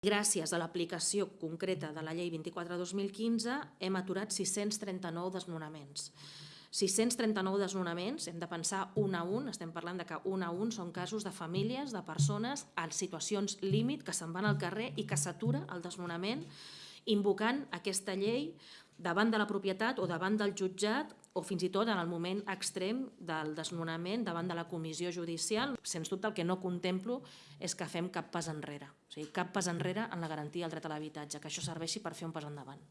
Gràcies a l'aplicació concreta de la llei 24-2015 hem aturat 639 desnonaments. 639 desnonaments, hem de pensar un a un, estem parlant de que un a un són casos de famílies, de persones en situacions límit que se'n van al carrer i que s'atura el desnonament invocant aquesta llei davant de la propietat o davant del jutjat o fins i tot en el moment extrem del desnonament davant de la comissió judicial. Sens dubte el que no contemplo és que fem cap pas enrere, o sigui, cap pas enrere en la garantia del dret a l'habitatge, que això serveixi per fer un pas endavant.